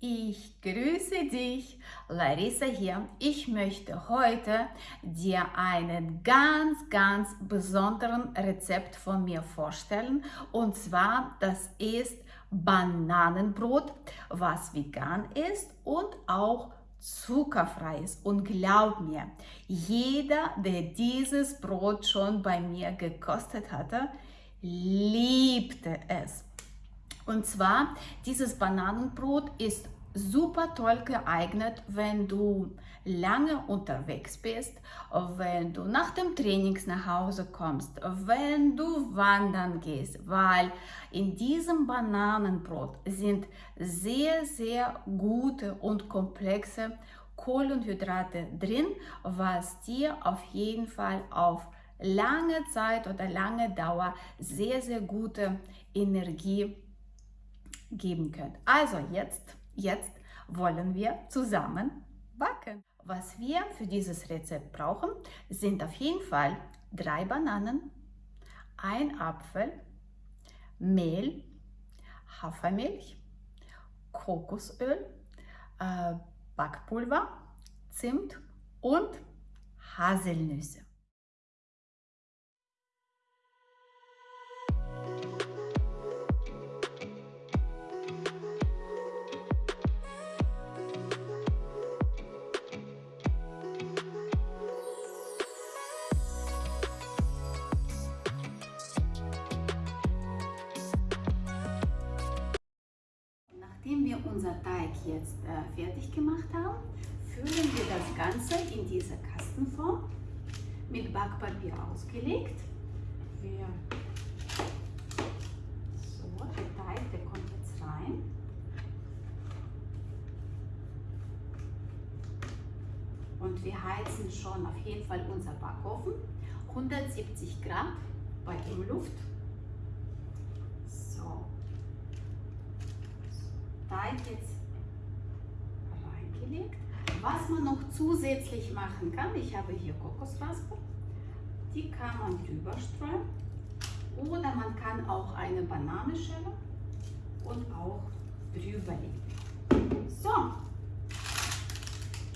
Ich grüße dich, Larissa hier. Ich möchte heute dir einen ganz, ganz besonderen Rezept von mir vorstellen. Und zwar, das ist Bananenbrot, was vegan ist und auch zuckerfrei ist. Und glaub mir, jeder, der dieses Brot schon bei mir gekostet hatte, liebte es. Und zwar, dieses Bananenbrot ist super toll geeignet, wenn du lange unterwegs bist, wenn du nach dem Training nach Hause kommst, wenn du wandern gehst, weil in diesem Bananenbrot sind sehr, sehr gute und komplexe Kohlenhydrate drin, was dir auf jeden Fall auf lange Zeit oder lange Dauer sehr, sehr gute Energie geben könnt. Also jetzt, jetzt wollen wir zusammen backen. Was wir für dieses Rezept brauchen, sind auf jeden Fall drei Bananen, ein Apfel, Mehl, Hafermilch, Kokosöl, äh, Backpulver, Zimt und Haselnüsse. Nachdem wir unser Teig jetzt äh, fertig gemacht haben, füllen wir das Ganze in diese Kastenform mit Backpapier ausgelegt. Wir so, der Teig, der kommt jetzt rein. Und wir heizen schon auf jeden Fall unser Backofen 170 Grad bei Umluft Teig jetzt reingelegt. Was man noch zusätzlich machen kann, ich habe hier Kokosraspel, die kann man drüber streuen. Oder man kann auch eine Banane und auch drüber legen. So,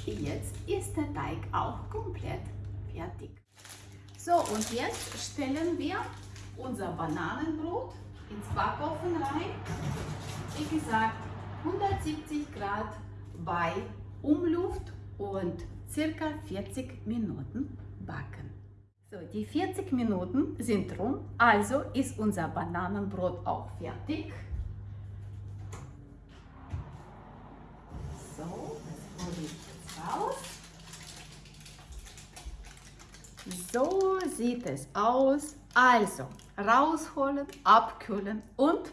jetzt ist der Teig auch komplett fertig. So, und jetzt stellen wir unser Bananenbrot ins Backofen rein. Wie gesagt, 170 Grad bei Umluft und circa 40 Minuten backen. So, die 40 Minuten sind rum, also ist unser Bananenbrot auch fertig. So, das hole ich raus. So sieht es aus. Also, rausholen, abkühlen und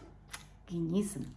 genießen.